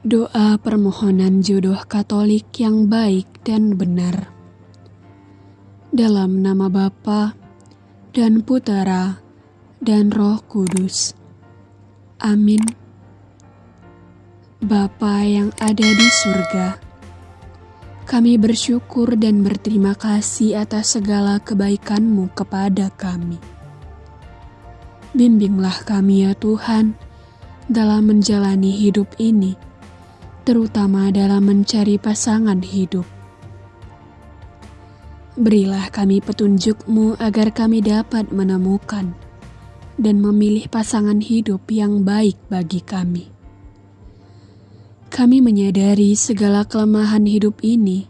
Doa permohonan jodoh Katolik yang baik dan benar. Dalam nama Bapa dan Putera dan Roh Kudus. Amin. Bapa yang ada di surga, kami bersyukur dan berterima kasih atas segala kebaikan-Mu kepada kami. Bimbinglah kami ya Tuhan dalam menjalani hidup ini terutama dalam mencari pasangan hidup. Berilah kami petunjuk-Mu agar kami dapat menemukan dan memilih pasangan hidup yang baik bagi kami. Kami menyadari segala kelemahan hidup ini,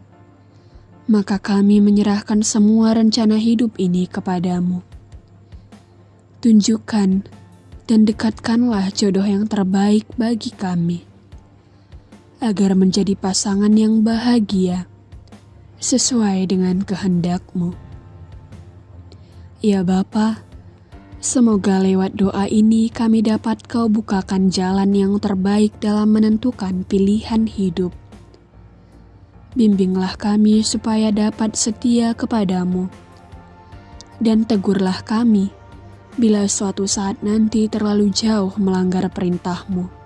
maka kami menyerahkan semua rencana hidup ini kepadamu. Tunjukkan dan dekatkanlah jodoh yang terbaik bagi kami agar menjadi pasangan yang bahagia sesuai dengan kehendakmu. Ya Bapa, semoga lewat doa ini kami dapat kau bukakan jalan yang terbaik dalam menentukan pilihan hidup. Bimbinglah kami supaya dapat setia kepadamu. Dan tegurlah kami bila suatu saat nanti terlalu jauh melanggar perintahmu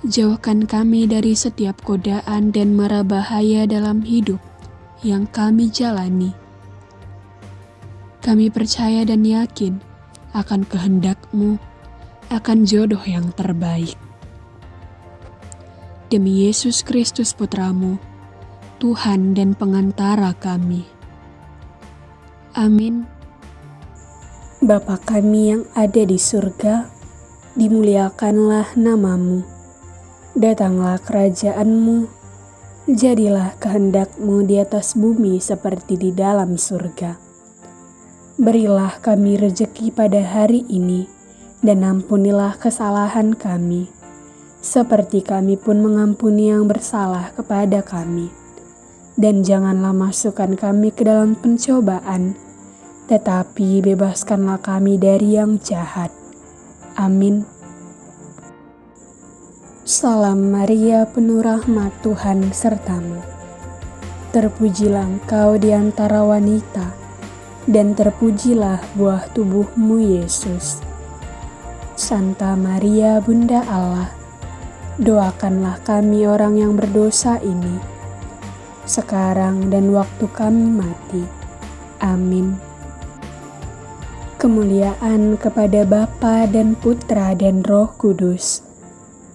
Jauhkan kami dari setiap godaan dan mara bahaya dalam hidup yang kami jalani. Kami percaya dan yakin akan kehendak-Mu, akan jodoh yang terbaik. Demi Yesus Kristus Putramu, Tuhan dan pengantara kami. Amin. Bapa kami yang ada di surga, dimuliakanlah namamu Datanglah kerajaanmu, jadilah kehendakmu di atas bumi seperti di dalam surga. Berilah kami rejeki pada hari ini, dan ampunilah kesalahan kami, seperti kami pun mengampuni yang bersalah kepada kami. Dan janganlah masukkan kami ke dalam pencobaan, tetapi bebaskanlah kami dari yang jahat. Amin. Salam Maria penuh rahmat Tuhan sertamu. Terpujilah engkau di antara wanita, dan terpujilah buah tubuhmu Yesus. Santa Maria Bunda Allah, doakanlah kami orang yang berdosa ini, sekarang dan waktu kami mati. Amin. Kemuliaan kepada Bapa dan Putra dan Roh Kudus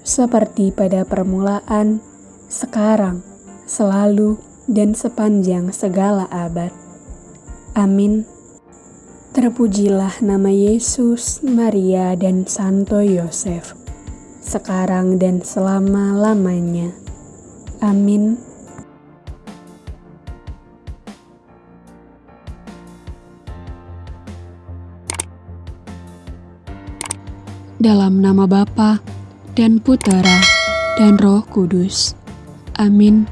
seperti pada permulaan, sekarang, selalu, dan sepanjang segala abad. Amin. Terpujilah nama Yesus, Maria, dan Santo Yosef, sekarang dan selama-lamanya. Amin. Dalam nama Bapa dan Putera dan Roh Kudus. Amin.